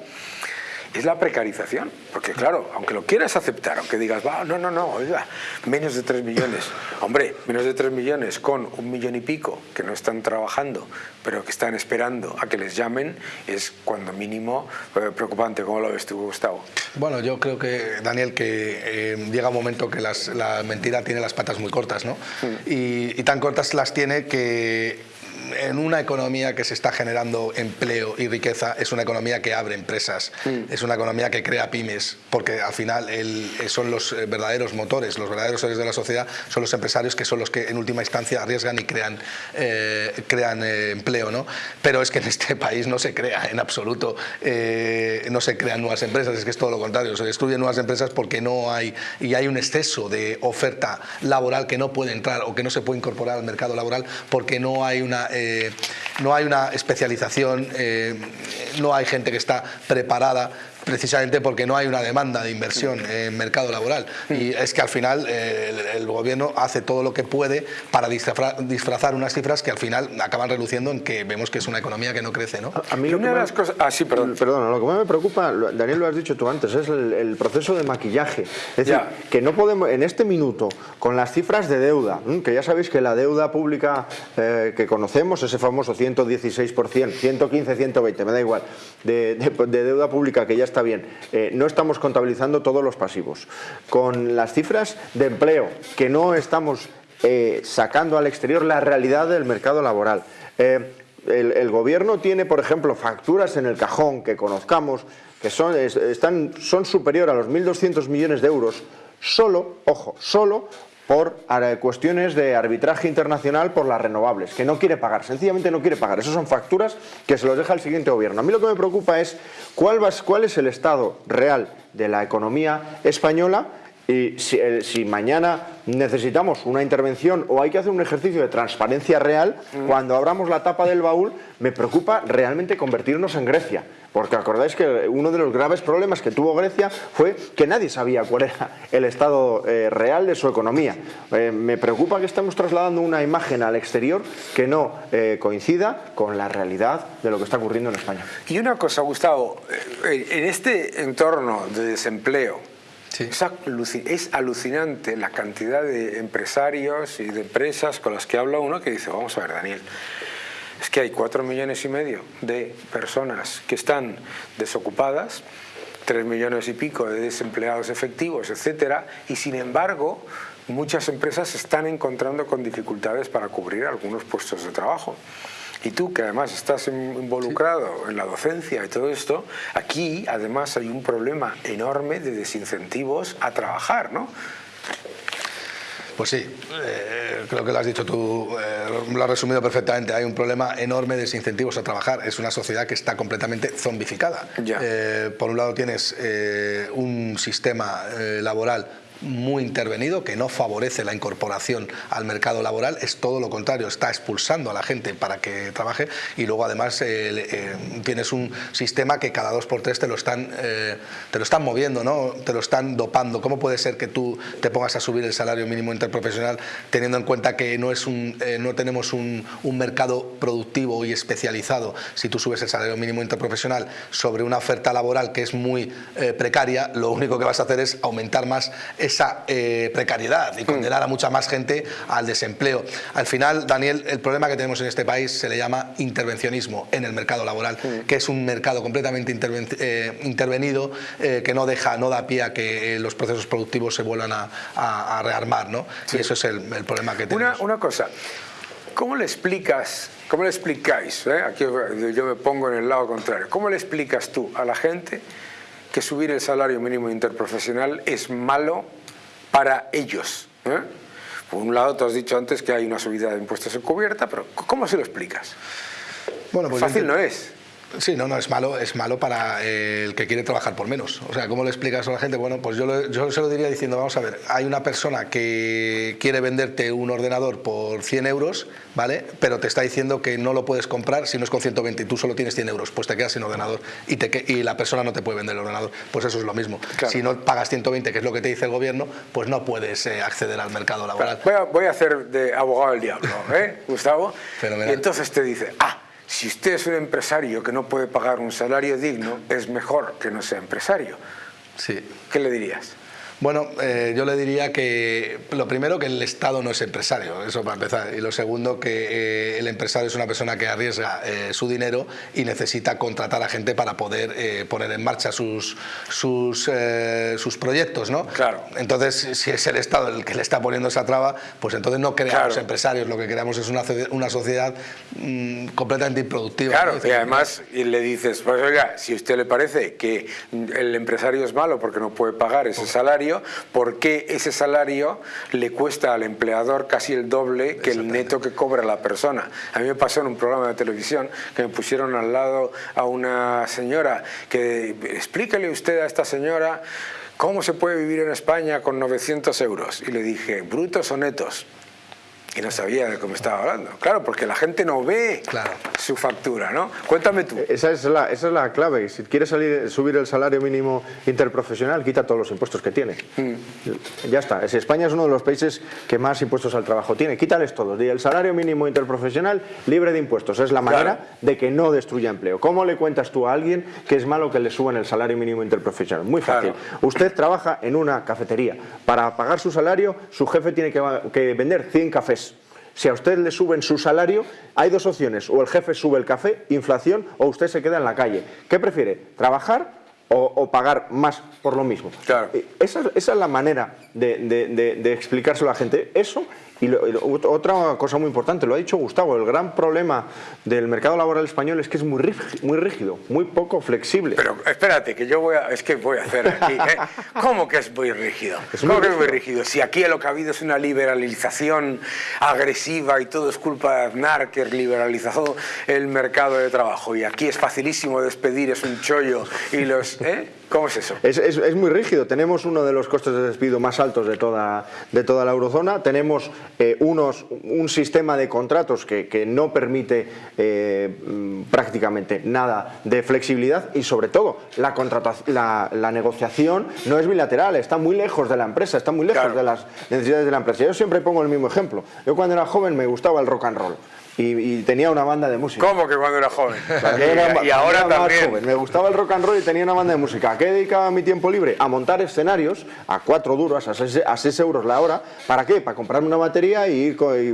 es la precarización. Porque claro, aunque lo quieras aceptar, aunque digas, va, no, no, no, oiga, menos de 3 millones. Hombre, menos de 3 millones con un millón y pico que no están trabajando, pero que están esperando a que les llamen, es cuando mínimo eh, preocupante. ¿Cómo lo ves tú, Gustavo? Bueno, yo creo que, Daniel, que eh, llega un momento que la mentira tiene las patas muy cortas, ¿no? Mm. y tan cortas las tiene que en una economía que se está generando empleo y riqueza, es una economía que abre empresas, mm. es una economía que crea pymes, porque al final son los eh, verdaderos motores, los verdaderos seres de la sociedad son los empresarios que son los que en última instancia arriesgan y crean, eh, crean eh, empleo. ¿no? Pero es que en este país no se crea en absoluto, no se crean nuevas empresas, es que es todo lo contrario, se destruyen nuevas empresas porque no hay, y hay un exceso de oferta laboral que no puede entrar o que no se puede incorporar al mercado laboral porque no hay una eh, no hay una especialización, eh, no hay gente que está preparada precisamente porque no hay una demanda de inversión en mercado laboral. Y es que al final eh, el, gobierno hace todo lo que puede para disfrazar, unas cifras que al final acaban reluciendo en que vemos que es una economía que no crece. ¿no? A, mí lo que me, las cosas... Ah, sí, perdón. Perdona, lo que más me preocupa, Daniel lo has dicho tú antes, es el, proceso de maquillaje. Es decir, que no podemos, en este minuto, con las cifras de deuda, que ya sabéis que la deuda pública eh, que conocemos, ese famoso 116%, 115, 120, me da igual, de, de deuda pública que ya está bien. Eh, no estamos contabilizando todos los pasivos. Con las cifras de empleo, que no estamos eh, sacando al exterior la realidad del mercado laboral. Eh, el, gobierno tiene, por ejemplo, facturas en el cajón que conozcamos, que son, están, son superior a los 1.200 millones de euros, solo, ojo, solo por cuestiones de arbitraje internacional por las renovables, que no quiere pagar, sencillamente no quiere pagar. Esas son facturas que se los deja el siguiente gobierno. A mí lo que me preocupa es cuál, cuál es el estado real de la economía española y eh, si, mañana necesitamos una intervención o hay que hacer un ejercicio de transparencia real, mm. cuando abramos la tapa del baúl, me preocupa realmente convertirnos en Grecia. Porque acordáis que uno de los graves problemas que tuvo Grecia fue que nadie sabía cuál era el estado eh, real de su economía. Eh, me preocupa que estemos trasladando una imagen al exterior que no coincida con la realidad de lo que está ocurriendo en España. Y una cosa, Gustavo, en este entorno de desempleo, es, alucinante la cantidad de empresarios y de empresas con las que habla uno que dice, vamos a ver Daniel, es que hay cuatro millones y medio de personas que están desocupadas, tres millones y pico de desempleados efectivos, etcétera, y sin embargo muchas empresas están encontrando con dificultades para cubrir algunos puestos de trabajo. Y tú, que además estás involucrado en la docencia y todo esto, aquí además hay un problema enorme de desincentivos a trabajar, ¿no? Pues sí, eh, creo que lo has dicho tú, eh, lo has resumido perfectamente. Hay un problema enorme de desincentivos a trabajar. Es una sociedad que está completamente zombificada. Eh, por un lado tienes un sistema laboral muy intervenido, que no favorece la incorporación al mercado laboral, es todo lo contrario, está expulsando a la gente para que trabaje y luego además eh, eh, tienes un sistema que cada dos por tres te lo están, eh, te lo están moviendo, ¿no? te lo están dopando. ¿Cómo puede ser que tú te pongas a subir el salario mínimo interprofesional teniendo en cuenta que no, es un, no tenemos un, un mercado productivo y especializado? Si tú subes el salario mínimo interprofesional sobre una oferta laboral que es muy precaria, lo único que vas a hacer es aumentar más esa eh, precariedad y condenar a mucha más gente al desempleo. Al final, Daniel, el problema que tenemos en este país se le llama intervencionismo en el mercado laboral, que es un mercado completamente eh, intervenido eh, que no deja, no da pie a que los procesos productivos se vuelvan a, rearmar, ¿no? Y eso es el, problema que tenemos. Una, una cosa, ¿cómo le explicas ¿Cómo le explicáis? Aquí yo me pongo en el lado contrario. ¿Cómo le explicas tú a la gente que subir el salario mínimo interprofesional es malo para ellos. ¿eh? Por un lado, tú has dicho antes que hay una subida de impuestos encubierta, pero ¿cómo se lo explicas? Bueno, pues Fácil no es. Sí, no, no, es malo, es malo para el que quiere trabajar por menos. O sea, ¿cómo le explicas a la gente? Bueno, pues yo, yo se lo diría diciendo, vamos a ver, hay una persona que quiere venderte un ordenador por 100 euros, ¿vale? Pero te está diciendo que no lo puedes comprar si no es con 120 y tú solo tienes 100 euros, pues te quedas sin ordenador y, te, y la persona no te puede vender el ordenador. Pues eso es lo mismo. Si no pagas 120, que es lo que te dice el gobierno, pues no puedes eh, acceder al mercado laboral. Voy a, voy a, hacer de abogado del diablo, ¿eh, Gustavo? Y entonces te dice, ah, si usted es un empresario que no puede pagar un salario digno, es mejor que no sea empresario. Sí. ¿Qué le dirías? Bueno, eh, yo le diría que lo primero que el Estado no es empresario, eso para empezar, y lo segundo que eh, el empresario es una persona que arriesga eh, su dinero y necesita contratar a gente para poder poner en marcha sus, sus, sus, proyectos, ¿no? Claro. Entonces, si es el Estado el que le está poniendo esa traba, pues entonces no creamos empresarios, lo que creamos es una, una sociedad mm, completamente improductiva. Claro, y además y le dices, pues oiga, si a usted le parece que el empresario es malo porque no puede pagar ese salario, ¿por qué ese salario le cuesta al empleador casi el doble que el neto que cobra la persona? A mí me pasó en un programa de televisión que me pusieron al lado a una señora que explíquele usted a esta señora ¿cómo se puede vivir en España con 900 euros? Y le dije, ¿brutos o netos? Y no sabía de cómo estaba hablando. Claro, porque la gente no ve su factura, ¿no? Cuéntame tú. Esa es la, esa es la clave. Si quieres salir, subir el salario mínimo interprofesional, quita todos los impuestos que tiene. Mm. Ya está. España es uno de los países que más impuestos al trabajo tiene. Quítales todos. Y el salario mínimo interprofesional libre de impuestos. Es la manera de que no destruya empleo. ¿Cómo le cuentas tú a alguien que es malo que le suban el salario mínimo interprofesional? Muy fácil. Usted trabaja en una cafetería. Para pagar su salario, su jefe tiene que, que vender 100 cafés si a usted le suben su salario, hay dos opciones, o el jefe sube el café, inflación, o usted se queda en la calle. ¿Qué prefiere? ¿Trabajar o, pagar más por lo mismo? Claro. Eh, esa, es la manera de, de explicárselo a la gente. Eso y, otra cosa muy importante, lo ha dicho Gustavo, el gran problema del mercado laboral español es que es muy rígido, muy, rígido, muy poco flexible. Pero espérate, que yo voy a, es que voy a hacer aquí, ¿eh? ¿cómo que es muy rígido? ¿Cómo que es muy rígido? Si aquí lo que ha habido es una liberalización agresiva y todo es culpa de Aznar que liberalizó el mercado de trabajo y aquí es facilísimo despedir, es un chollo y los... ¿eh? ¿Cómo es eso? Es, es, muy rígido. Tenemos uno de los costes de despido más altos de toda, de toda la eurozona. Tenemos eh, unos, un sistema de contratos que, que no permite eh, mm, prácticamente nada de flexibilidad y sobre todo la, la, la, negociación no es bilateral, está muy lejos de la empresa, está muy lejos de las necesidades de la empresa. Yo siempre pongo el mismo ejemplo. Yo cuando era joven me gustaba el rock and roll y, tenía una banda de música. ¿Cómo que cuando era joven? y, ahora también. Me gustaba el rock and roll y tenía una banda de música. ¿A qué dedicaba mi tiempo libre? A montar escenarios a cuatro duros, a seis, euros la hora. ¿Para qué? Para comprarme una batería y,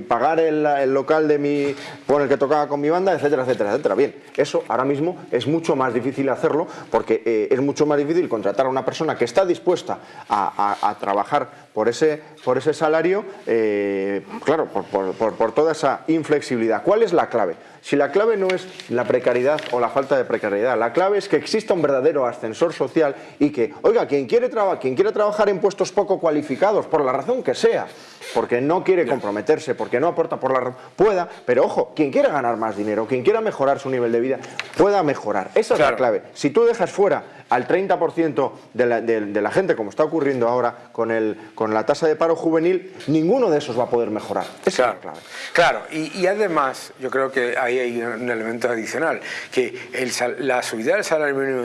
pagar el, local de mi, con el que tocaba con mi banda, etcétera, etcétera, etcétera. Bien, eso ahora mismo es mucho más difícil hacerlo porque eh, es mucho más difícil contratar a una persona que está dispuesta a trabajar por ese, por ese salario, eh, claro, por, toda esa inflexibilidad. ¿Cuál es la clave? Si la clave no es la precariedad o la falta de precariedad, la clave es que exista un verdadero ascensor social y que, oiga, quien quiere, quien quiere trabajar en puestos poco cualificados, por la razón que sea, porque no quiere comprometerse, porque no aporta por la pueda, pero ojo, quien quiera ganar más dinero, quien quiera mejorar su nivel de vida, pueda mejorar. Esa es la clave. Si tú dejas fuera al 30% de la, de, la, gente, como está ocurriendo ahora con, el, con la tasa de paro juvenil, ninguno de esos va a poder mejorar. Esa claro, es la clave. Claro, y, además yo creo que ahí hay un elemento adicional, que el, la, subida del salario mínimo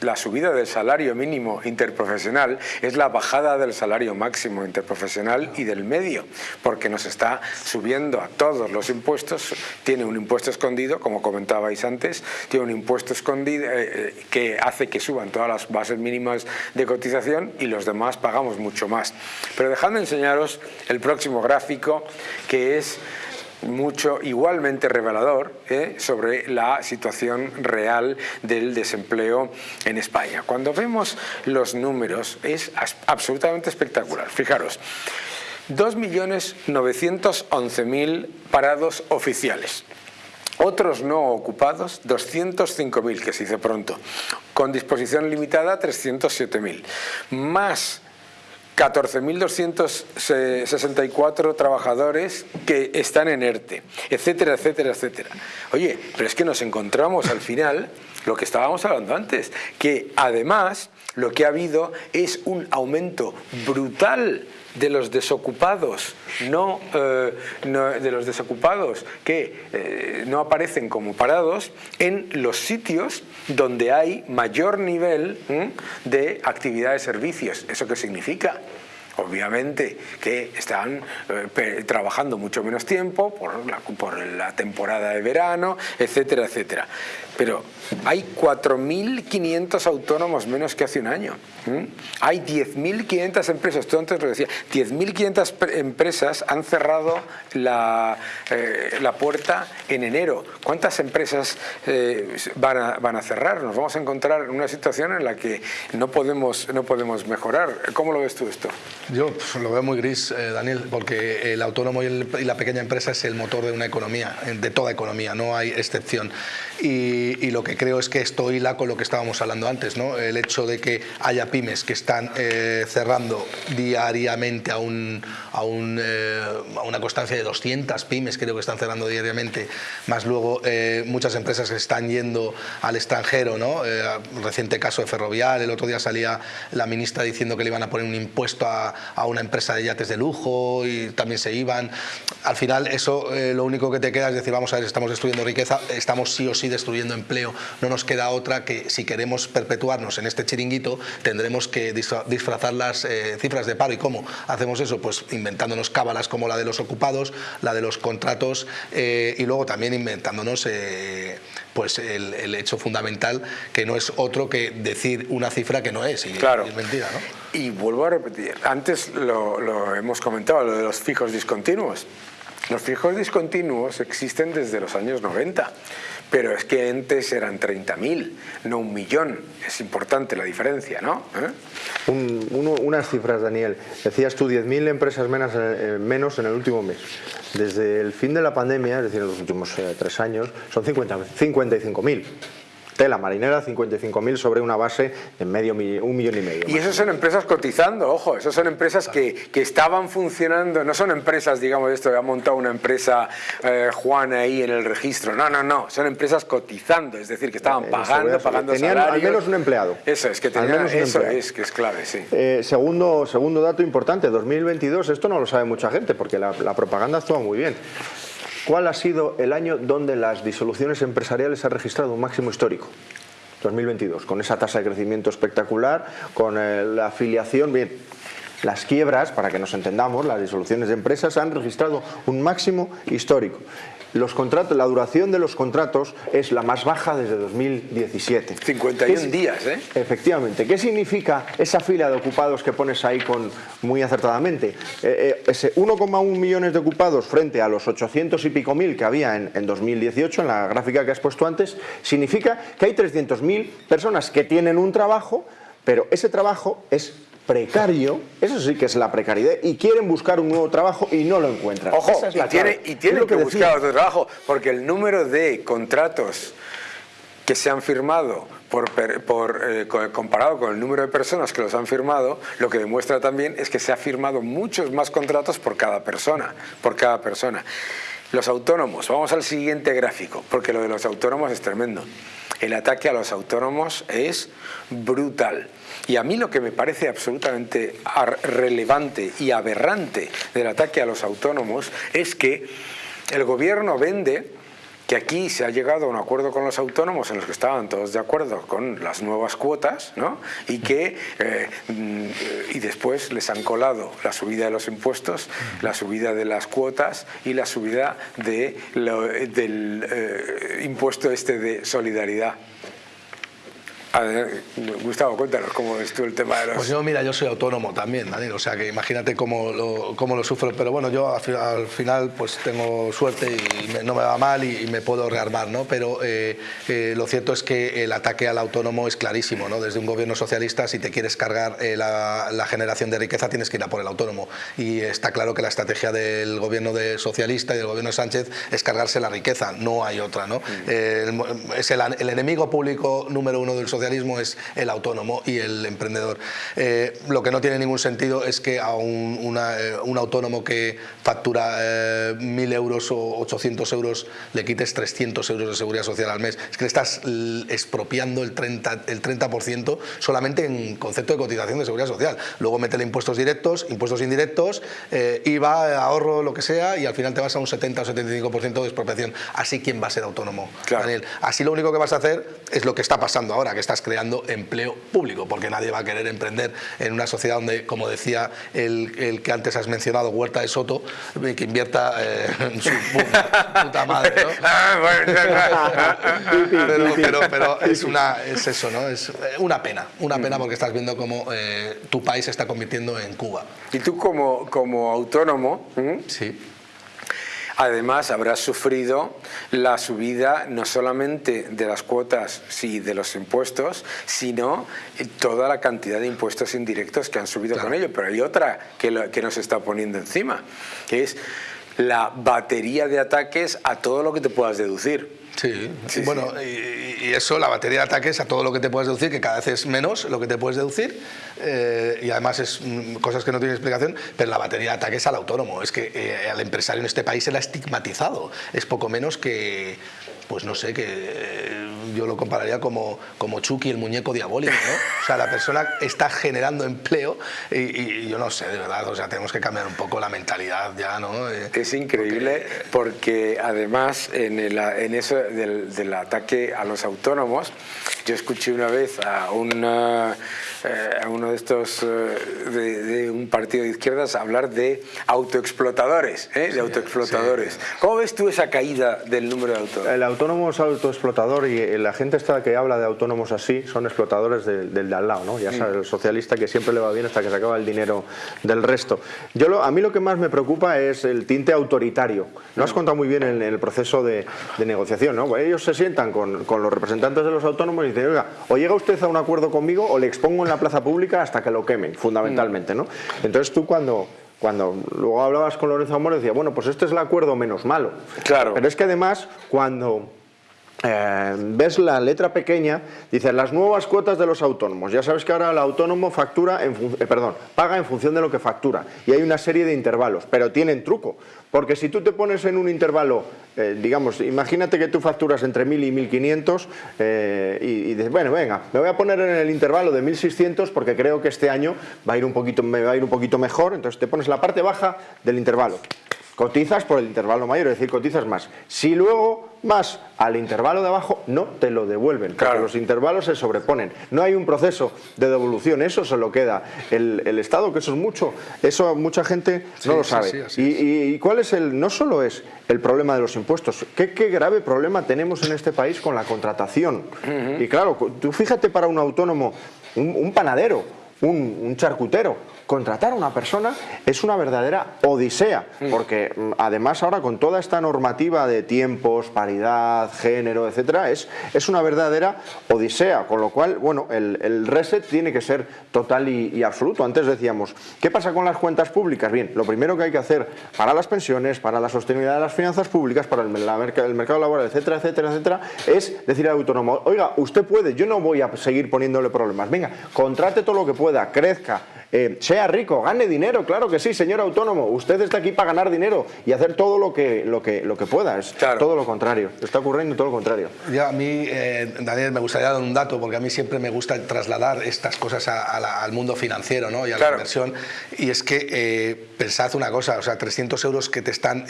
la subida del salario mínimo interprofesional es la bajada del salario máximo interprofesional y del medio, porque nos está subiendo a todos los impuestos, tiene un impuesto escondido, como comentabais antes, tiene un impuesto escondido eh, hace que suban todas las bases mínimas de cotización y los demás pagamos mucho más. Pero dejadme enseñaros el próximo gráfico que es mucho igualmente revelador ¿eh? sobre la situación real del desempleo en España. Cuando vemos los números es absolutamente espectacular. Fijaros, 2.911.000 parados oficiales. Otros no ocupados, 205.000, que se dice pronto. Con disposición limitada, 307.000. Más 14.264 trabajadores que están en ERTE, etcétera, etcétera, etcétera. Oye, pero es que nos encontramos al final lo que estábamos hablando antes, que además lo que ha habido es un aumento brutal de los desocupados, no, eh, de los desocupados que eh, no aparecen como parados en los sitios donde hay mayor nivel de actividad de servicios. ¿Eso qué significa? obviamente que están eh, trabajando mucho menos tiempo por la temporada de verano, etcétera, etcétera. Pero hay 4.500 autónomos menos que hace un año. Hay 10.500 empresas, tú antes lo decías, 10.500 empresas han cerrado la, eh, la, puerta en enero. ¿Cuántas empresas eh, van, a, van, a, cerrar? Nos vamos a encontrar en una situación en la que no podemos, no podemos mejorar. ¿Cómo lo ves tú esto? Yo pues, lo veo muy gris, eh, Daniel, porque el autónomo y, y, la pequeña empresa es el motor de una economía, de toda economía, no hay excepción. Y, y lo que creo es que esto hila con lo que estábamos hablando antes, ¿no? el hecho de que haya pymes que están eh, cerrando diariamente a, un, a, un, eh, a, una constancia de 200 pymes, creo que están cerrando diariamente, más luego eh, muchas empresas que están yendo al extranjero, ¿no? reciente caso de Ferrovial, el otro día salía la ministra diciendo que le iban a poner un impuesto a, a una empresa de yates de lujo y también se iban. Al final eso lo único que te queda es decir, vamos a ver, estamos destruyendo riqueza, estamos sí o sí destruyendo empleo, no nos queda otra que si queremos perpetuarnos en este chiringuito tendremos que disfrazar las eh, cifras de paro. ¿Y cómo hacemos eso? Pues inventándonos cábalas como la de los ocupados, la de los contratos eh, y luego también inventándonos eh, pues el, hecho fundamental que no es otro que decir una cifra que no es y, claro. es mentira. ¿no? Y vuelvo a repetir, antes lo, lo hemos comentado, lo de los fijos discontinuos. Los fijos discontinuos existen desde los años 90 pero es que antes eran 30.000, no un millón. Es importante la diferencia, ¿no? ¿Eh? unas cifras, Daniel. Decías tú 10.000 empresas menos, eh, menos, en el último mes. Desde el fin de la pandemia, es decir, en los últimos eh, tres años, son 55.000 tela marinera, 55.000 sobre una base de medio un millón y medio. Y eso son empresas cotizando, ojo, eso son empresas que, que, estaban funcionando, no son empresas, digamos, esto, ha montado una empresa eh, Juan ahí en el registro, no, no, no, son empresas cotizando, es decir, que estaban pagando, pagando tenían salarios. al menos un empleado. Eso es, que tenían, eso es, que es clave, sí. Eh, segundo, segundo dato importante, 2022, esto no lo sabe mucha gente porque la, la propaganda actúa muy bien. ¿Cuál ha sido el año donde las disoluciones empresariales han registrado un máximo histórico? 2022, con esa tasa de crecimiento espectacular, con eh, la afiliación, bien, las quiebras, para que nos entendamos, las disoluciones de empresas han registrado un máximo histórico los contratos, la duración de los contratos es la más baja desde 2017. 51 días, ¿eh? Efectivamente. ¿Qué significa esa fila de ocupados que pones ahí con muy acertadamente? Eh, eh, ese 1,1 millones de ocupados frente a los 800 y pico mil que había en, en 2018, en la gráfica que has puesto antes, significa que hay 300.000 personas que tienen un trabajo, pero ese trabajo es precario, eso sí que es la precariedad, y quieren buscar un nuevo trabajo y no lo encuentran. Ojo, y, tiene, y tienen que, buscar otro trabajo, porque el número de contratos que se han firmado por, por eh, comparado con el número de personas que los han firmado, lo que demuestra también es que se ha firmado muchos más contratos por cada persona, por cada persona. Los autónomos, vamos al siguiente gráfico, porque lo de los autónomos es tremendo. El ataque a los autónomos es brutal. Y a mí lo que me parece absolutamente relevante y aberrante del ataque a los autónomos es que el gobierno vende que aquí se ha llegado a un acuerdo con los autónomos en los que estaban todos de acuerdo con las nuevas cuotas ¿no? y que eh, y después les han colado la subida de los impuestos, la subida de las cuotas y la subida de del eh, impuesto este de solidaridad Gustavo, cuéntanos cómo es tú el tema de los... Pues yo, mira, yo soy autónomo también, Daniel, o sea que imagínate cómo lo, cómo lo sufro, pero bueno, yo al, final pues tengo suerte y no me va mal y, me puedo rearmar, ¿no? Pero eh, eh, lo cierto es que el ataque al autónomo es clarísimo, ¿no? Desde un gobierno socialista, si te quieres cargar eh, la, generación de riqueza, tienes que ir a por el autónomo. Y está claro que la estrategia del gobierno de socialista y del gobierno de Sánchez es cargarse la riqueza, no hay otra, ¿no? Mm. es el, el enemigo público número uno del socialismo es el autónomo y el emprendedor. Eh, lo que no tiene ningún sentido es que a un, eh, autónomo que factura eh, 1.000 euros o 800 euros le quites 300 euros de seguridad social al mes. Es que le estás expropiando el 30%, el 30 solamente en concepto de cotización de seguridad social. Luego métele impuestos directos, impuestos indirectos, eh, IVA, ahorro, lo que sea, y al final te vas a un 70 o 75% de expropiación. Así, ¿quién va a ser autónomo, Daniel? Así lo único que vas a hacer es lo que está pasando ahora, que está estás creando empleo público, porque nadie va a querer emprender en una sociedad donde, como decía el, que antes has mencionado, Huerta de Soto, eh, que invierta eh, en su puta, madre. pero, es, una, es eso, ¿no? Es una pena, una pena porque estás viendo cómo tu país se está convirtiendo en Cuba. Y tú como, como autónomo, sí Además, habrás sufrido la subida no solamente de las cuotas y de los impuestos, sino toda la cantidad de impuestos indirectos que han subido con ello. Pero hay otra que, que nos está poniendo encima, que es la batería de ataques a todo lo que te puedas deducir. Sí, bueno, Y, eso, la batería de ataques a todo lo que te puedes deducir, que cada vez es menos lo que te puedes deducir, eh, y además es mm, cosas que no tienen explicación, pero la batería de ataques al autónomo. Es que eh, al empresario en este país se le ha estigmatizado. Es poco menos que, pues no sé, que eh, yo lo compararía como, como Chucky, el muñeco diabólico, ¿no? O sea, la persona está generando empleo y, yo no sé, de verdad, o sea, tenemos que cambiar un poco la mentalidad ya, ¿no? Es increíble porque, además en, el, en eso del, del ataque a los autónomos, yo escuché una vez a una eh, a uno de estos, eh, de, un partido de izquierdas, hablar de autoexplotadores, ¿eh? de autoexplotadores. ¿Cómo ves tú esa caída del número de autónomos? El autónomo es autoexplotador y la gente esta que habla de autónomos así son explotadores del de al lado, ¿no? Ya sabes, el socialista que siempre le va bien hasta que se acaba el dinero del resto. Yo a mí lo que más me preocupa es el tinte autoritario. Lo has contado muy bien en, el proceso de, negociación, ¿no? Pues ellos se sientan con, con los representantes de los autónomos y dicen, oiga, o llega usted a un acuerdo conmigo o le expongo en la plaza pública hasta que lo quemen, fundamentalmente. ¿no? Entonces tú cuando, cuando luego hablabas con Lorenzo Amor decía, bueno, pues este es el acuerdo menos malo. Claro. Pero es que además cuando eh, ves la letra pequeña, dice las nuevas cuotas de los autónomos. Ya sabes que ahora el autónomo factura, en eh, perdón, paga en función de lo que factura y hay una serie de intervalos, pero tienen truco, porque si tú te pones en un intervalo, eh, digamos, imagínate que tú facturas entre 1000 y 1500 y, dices, bueno, venga, me voy a poner en el intervalo de 1600 porque creo que este año va a ir un poquito, me va a ir un poquito mejor, entonces te pones la parte baja del intervalo cotizas por el intervalo mayor, es decir, cotizas más. Si luego vas al intervalo de abajo, no te lo devuelven, porque los intervalos se sobreponen. No hay un proceso de devolución, eso se lo queda el, Estado, que eso es mucho, eso mucha gente no lo sabe. y, cuál es el, no solo es el problema de los impuestos, qué, grave problema tenemos en este país con la contratación. Y claro, tú fíjate para un autónomo, un, panadero, un charcutero, contratar a una persona es una verdadera odisea, mm. porque mm, además ahora con toda esta normativa de tiempos, paridad, género, etcétera, es, es una verdadera odisea, con lo cual, bueno, el, reset tiene que ser total y, absoluto. Antes decíamos, ¿qué pasa con las cuentas públicas? Bien, lo primero que hay que hacer para las pensiones, para la sostenibilidad de las finanzas públicas, para el, el mercado laboral, etcétera, etcétera, etcétera, es decir al autónomo, oiga, usted puede, yo no voy a seguir poniéndole problemas, venga, contrate todo lo que pueda, crezca, eh, sea rico, gane dinero, claro que sí, señor autónomo, usted está aquí para ganar dinero y hacer todo lo que, lo que, lo que pueda, es todo lo contrario, está ocurriendo todo lo contrario. Ya a mí, eh, Daniel, me gustaría dar un dato, porque a mí siempre me gusta trasladar estas cosas al mundo financiero ¿no? y a la inversión, y es que eh, pensad una cosa, o sea, 300 euros que te están,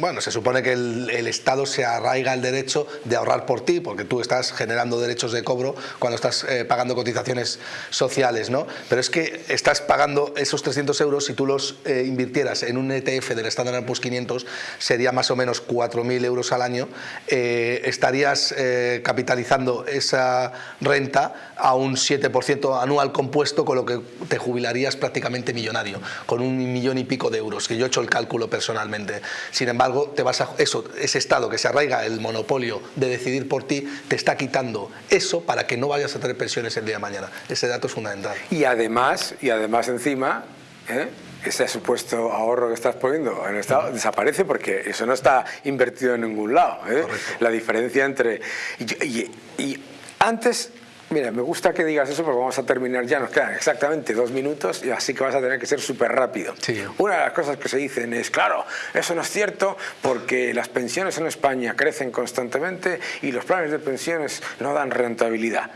bueno, se supone que el, el Estado se arraiga el derecho de ahorrar por ti, porque tú estás generando derechos de cobro cuando estás pagando cotizaciones sociales, ¿no? Pero es que estás pagando esos 300 euros, si tú los eh, invirtieras en un ETF del Standard Poor's 500, sería más o menos 4.000 euros al año, eh, estarías eh, capitalizando esa renta a un 7% anual compuesto, con lo que te jubilarías prácticamente millonario, con un millón y pico de euros, que yo he hecho el cálculo personalmente. Sin embargo, te vas a, eso, ese Estado que se arraiga el monopolio de decidir por ti, te está quitando eso para que no vayas a tener pensiones el día de mañana. Ese dato es fundamental. Y además, y además encima, ¿eh? ese supuesto ahorro que estás poniendo en el Estado desaparece porque eso no está invertido en ningún lado. ¿eh? La diferencia entre... Y, antes Mira, me gusta que digas eso porque vamos a terminar ya, nos quedan exactamente dos minutos y así que vas a tener que ser súper rápido. Una de las cosas que se dicen es, claro, eso no es cierto porque las pensiones en España crecen constantemente y los planes de pensiones no dan rentabilidad.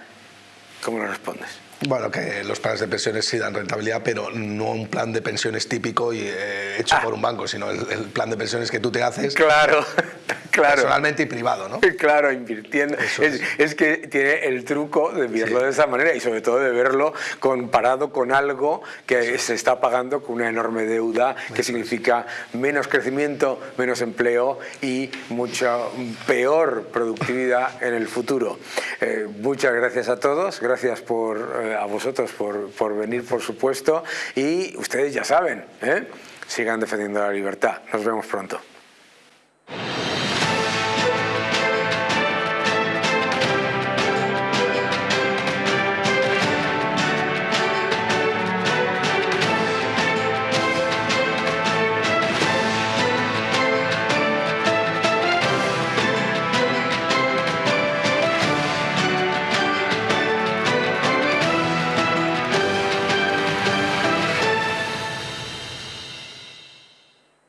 ¿Cómo lo respondes? Bueno, que los planes de pensiones sí dan rentabilidad, pero no un plan de pensiones típico y eh, hecho por un banco, sino el, el, plan de pensiones que tú te haces claro, claro. personalmente y privado, ¿no? Claro, invirtiendo. Es, es. es, que tiene el truco de verlo sí. de esa manera y sobre todo de verlo comparado con algo que sí. se está pagando con una enorme deuda, que significa menos crecimiento, menos empleo y mucha peor productividad en el futuro. Eh, muchas gracias a todos, gracias por, eh, a vosotros por, por venir, por supuesto, y ustedes ya saben, ¿eh? sigan defendiendo la libertad. Nos vemos pronto.